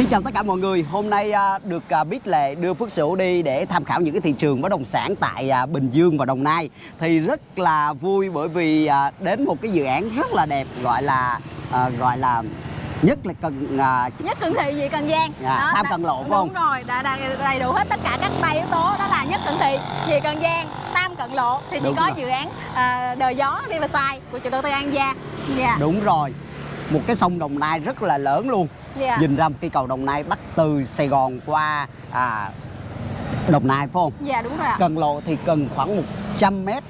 Xin chào tất cả mọi người. Hôm nay à, được à, biết lệ đưa Phước Sửu đi để tham khảo những cái thị trường bất động sản tại à, Bình Dương và Đồng Nai. Thì rất là vui bởi vì à, đến một cái dự án rất là đẹp gọi là à, gọi là nhất là cần à, nhất cận thị gì cần gian Dạ, Tam Cận Lộ, phải không? đúng rồi đã, đã đầy đủ hết tất cả các ba yếu tố đó là nhất cận thị gì cần gian tam cận lộ thì chỉ Đúng có rồi. dự án à, đời gió Riverside của chủ đầu tư An Gia dạ đúng rồi. Một cái sông Đồng Nai rất là lớn luôn. Dạ. Nhìn ra một cây cầu Đồng Nai bắt từ Sài Gòn qua à, Đồng Nai phải không? dạ đúng rồi ạ. Cần lộ thì cần khoảng 100 mét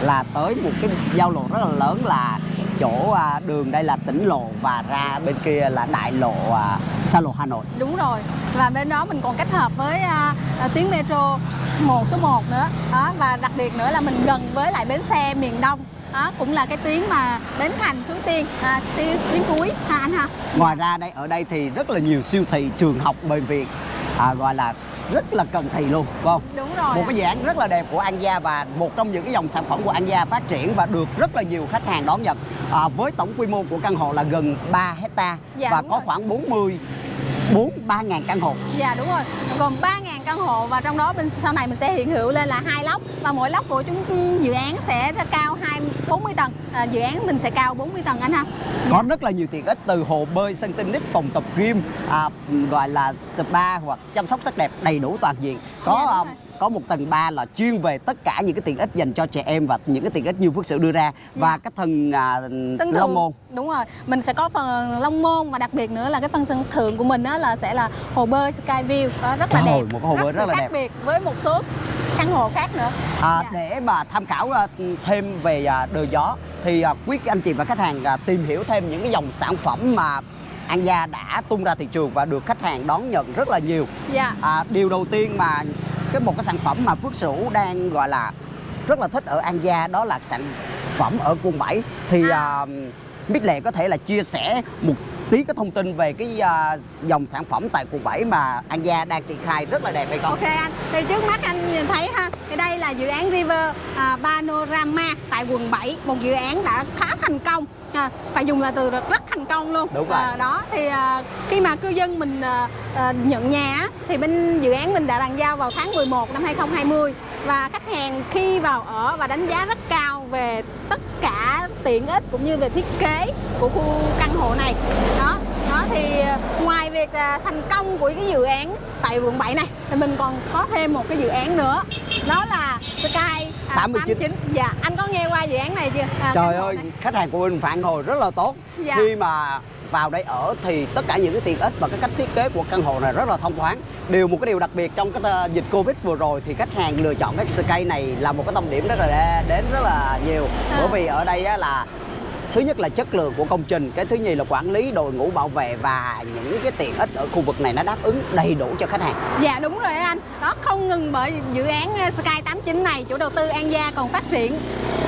là tới một cái giao lộ rất là lớn là chỗ à, đường đây là tỉnh lộ và ra bên kia là đại lộ à, xa lộ Hà Nội. đúng rồi. Và bên đó mình còn kết hợp với à, à, tuyến metro 1 số 1 nữa. Đó và đặc biệt nữa là mình gần với lại bến xe miền Đông đó cũng là cái tuyến mà Bến Thành Suối Tiên à, tuyến, tuyến cuối ha anh ha Ngoài ra đây ở đây thì rất là nhiều siêu thị, trường học, bệnh viện à, gọi là rất là cần thị luôn, phải không? đúng rồi Một cái dự án rất là đẹp của An Gia và một trong những cái dòng sản phẩm của An Gia phát triển và được rất là nhiều khách hàng đón nhận. À, với tổng quy mô của căn hộ là gần 3 hecta Dạ, và có rồi. khoảng 40 4 3 ngàn căn hộ. Dạ đúng rồi, gồm 3.000 căn hộ và trong đó bên sau này mình sẽ hiện hữu lên là hai lốc và mỗi lốc của chúng dự án sẽ cao 2 40 tầng. À, dự án mình sẽ cao 40 tầng anh ha. Có rất là nhiều tiện ích từ hồ bơi, sân tennis, phòng tập gym, à, gọi là spa hoặc chăm sóc sắc đẹp đầy đủ toàn diện. Có Dạ. Có một tầng 3 là chuyên về tất cả những cái tiện ích dành cho trẻ em và những cái tiện ích như Phước Sửu đưa ra và Dạ. cái phần à, Sân Long môn. đúng rồi, mình sẽ có phần long môn và đặc biệt nữa là cái phần sân thượng của mình đó là sẽ là hồ bơi Skyview đó rất là Trời đẹp, ơi, một hồ bơi sự rất là khác đẹp. biệt với một số căn hộ khác nữa. À, Dạ. Để mà tham khảo à, thêm về à, đời gió thì à, quý anh chị và khách hàng tìm hiểu thêm những cái dòng sản phẩm mà An Gia đã tung ra thị trường và được khách hàng đón nhận rất là nhiều. Dạ. À, điều đầu tiên mà cái một cái sản phẩm mà Phước Sửu đang gọi là rất là thích ở An Gia đó là sản phẩm ở quận 7 thì À. à. Bích Lệ có thể là chia sẻ một tí cái thông tin về cái à, dòng sản phẩm tại quận 7 mà An Gia đang triển khai rất là đẹp hay không? Ok anh, thì trước mắt anh nhìn thấy ha, thì đây là dự án River à, Panorama tại quận 7, một dự án đã khá thành công. À, phải dùng là từ rất, thành công luôn. Đúng rồi. À, đó thì à, khi mà cư dân mình à, à, nhận nhà thì bên dự án mình đã bàn giao vào tháng 11 năm 2020 và khách hàng khi vào ở và đánh giá rất cao về tất cả tiện ích cũng như về thiết kế của khu căn hộ này. Đó, đó thì à, ngoài việc à, thành công của cái dự án tại quận 7 này thì mình còn có thêm một cái dự án nữa đó là Sky à, 89. dạ anh có nghe qua dự án này chưa à, Trời ơi, này. khách hàng của mình phản hồi rất là tốt. Dạ. Khi mà vào đây ở thì tất cả những cái tiện ích và cái cách thiết kế của căn hộ này rất là thông thoáng. Điều một cái điều đặc biệt trong cái ờ, dịch Covid vừa rồi thì khách hàng lựa chọn cái Sky này là một cái tâm điểm rất là đến rất là nhiều. À. Bởi vì ở đây á là thứ nhất là chất lượng của công trình, cái thứ nhì là quản lý đội ngũ bảo vệ và những cái tiện ích ở khu vực này nó đáp ứng đầy đủ cho khách hàng. Dạ đúng rồi anh Đó không ngừng bởi dự án ờ, Sky 89 này Chủ đầu tư An Gia còn phát triển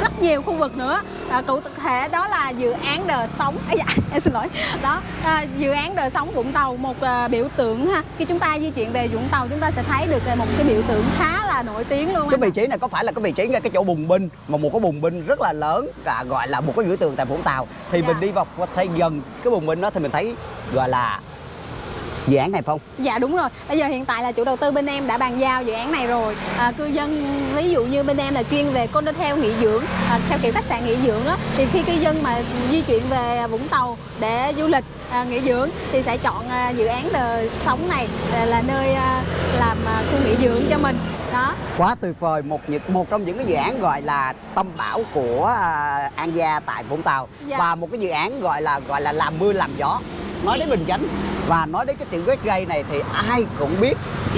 rất nhiều khu vực nữa à, Cụ thể đó là dự án đời sống. À, dạ, Em xin lỗi. Đó à, dự án đời sống Vũng Tàu Một à, biểu tượng ha. Khi chúng ta di chuyển về Vũng Tàu Chúng ta sẽ thấy được một cái biểu tượng khá là nổi tiếng luôn cái vị trí này có phải là cái vị trí ngay cái chỗ bùng binh mà một cái bùng binh rất là lớn à, gọi là một cái biểu tượng tại Vũng Tàu. Thì Dạ. mình đi vào thấy gần cái bùng binh đó thì mình thấy gọi là dự án này không Dạ đúng rồi. Bây giờ hiện tại là chủ đầu tư bên em đã bàn giao dự án này rồi. À, cư dân ví dụ như bên em là chuyên về condotel nghỉ dưỡng, à, theo kiểu khách sạn nghỉ dưỡng á, thì khi cư dân mà di chuyển về Vũng Tàu để du lịch à, nghỉ dưỡng thì sẽ chọn à, dự án đời sống này à, là nơi à, làm à, khu nghỉ dưỡng cho mình. Đó. quá tuyệt vời một một trong những cái dự án gọi là tâm bảo của à, An Gia tại Vũng Tàu Dạ. và một cái dự án gọi là gọi là làm mưa làm gió nói đến Bình Chánh và nói đến cái chuyện quét gây này thì ai cũng biết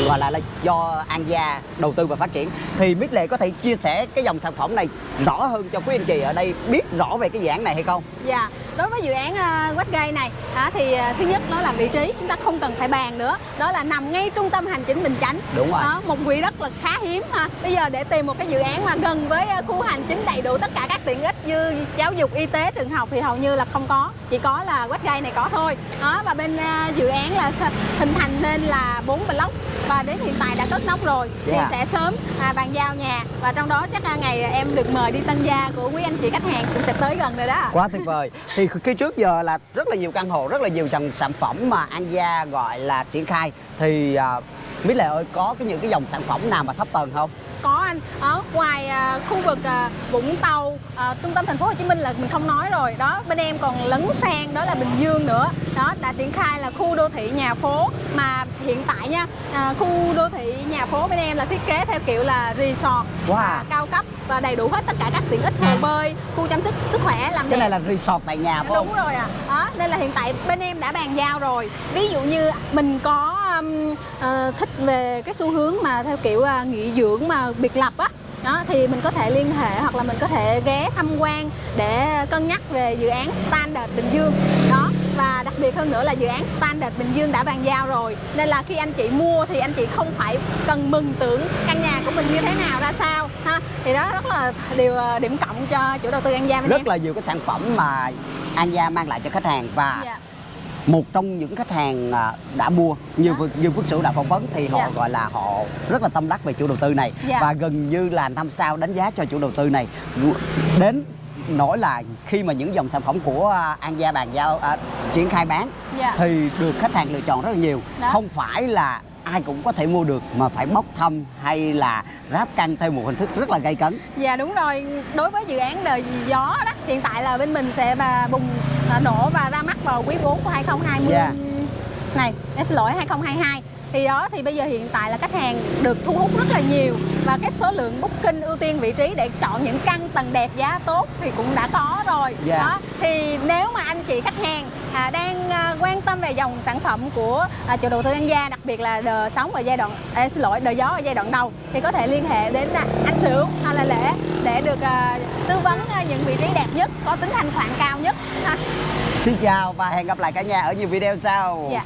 gọi là, là do An Gia đầu tư và phát triển. Thì Mít Lệ có thể chia sẻ cái dòng sản phẩm này rõ hơn cho quý anh chị ở đây biết rõ về cái dự án này hay không? Dạ, đối với dự án uh, Westgate này á, thì à, thứ nhất nó là vị trí chúng ta không cần phải bàn nữa. Đó là nằm ngay trung tâm hành chính Bình Chánh. Đúng rồi. Đó, một quỹ đất là khá hiếm ha. Bây giờ để tìm một cái dự án mà gần với à, khu hành chính đầy đủ tất cả các tiện ích như giáo dục y tế trường học thì hầu như là không có. Chỉ có là Westgate này có thôi. Đó và bên dự án là hình thành nên là bốn block và đến hiện tại đã cất nóc rồi. Thì Dạ. sẽ sớm à, bàn giao nhà. Và trong đó chắc là ngày em được mời đi tân gia của quý anh chị khách hàng cũng sẽ tới gần rồi đó. Quá tuyệt vời. Thì khi trước giờ là rất là nhiều căn hộ rất là nhiều dòng sản phẩm mà An Gia gọi là triển khai. Thì à, Mỹ Lệ ơi có cái những cái dòng sản phẩm nào mà thấp tầng không có anh ở ngoài à, khu vực à, Vũng Tàu à, trung tâm thành phố Hồ Chí Minh là mình không nói rồi đó bên em còn lấn sang đó là Bình Dương nữa đó đã triển khai là khu đô thị nhà phố mà hiện tại nha à, khu đô thị nhà phố bên em là thiết kế theo kiểu là resort Wow. à, cao cấp và đầy đủ hết tất cả các tiện ích hồ bơi khu chăm sóc sức khỏe làm cái đẹp này là resort tại nhà phải không Đúng rồi ạ. Đó, nên là hiện tại bên em đã bàn giao rồi. Ví dụ như mình có um, ờ, thích về cái xu hướng mà theo kiểu uh, nghỉ dưỡng mà biệt lập á. Đó, thì mình có thể liên hệ hoặc là mình có thể ghé tham quan để cân nhắc về dự án Standard Bình Dương. Đó, và đặc biệt hơn nữa là dự án Standard Bình Dương đã bàn giao rồi. Nên là khi anh chị mua thì anh chị không phải cần mừng tưởng căn nhà của mình như thế nào ra sao ha. Thì đó rất là điều ờ, điểm cộng cho chủ đầu tư An Gia bên em. rất là nhiều cái sản phẩm mà An Gia mang lại cho khách hàng và Dạ. Một trong những khách hàng à, đã mua như như Phước Sửu đã phỏng vấn thì họ Dạ. gọi là họ rất là tâm đắc về chủ đầu tư này Dạ. và gần như là năm sao đánh giá cho chủ đầu tư này đến nỗi là khi mà những dòng sản phẩm của à, An Gia bàn giao à, triển khai bán Dạ. thì được khách hàng lựa chọn rất là nhiều Đó. không phải là ai cũng có thể mua được mà phải bốc thăm hay là ráp căn theo một hình thức rất là gây cấn. Dạ đúng rồi, đối với dự án đời gió đó. Hiện tại là bên mình sẽ bà bùng à, nổ và ra mắt vào quý 4 của 2020 Dạ. Này, em xin lỗi 2022 thì đó thì bây giờ hiện tại là khách hàng được thu hút rất là nhiều và cái số lượng booking ưu tiên vị trí để chọn những căn tầng đẹp giá tốt thì cũng đã có rồi Dạ. đó thì nếu mà anh chị khách hàng à, đang à, quan tâm về dòng sản phẩm của à, chủ đầu tư An Gia đặc biệt là đời sống ở giai đoạn à, xin lỗi đời gió ở giai đoạn đầu thì có thể liên hệ đến à, anh Sửu hay là Lễ để được à, tư vấn à, những vị trí đẹp nhất có tính thanh khoản cao nhất ha. Xin chào và hẹn gặp lại cả nhà ở nhiều video sau Dạ.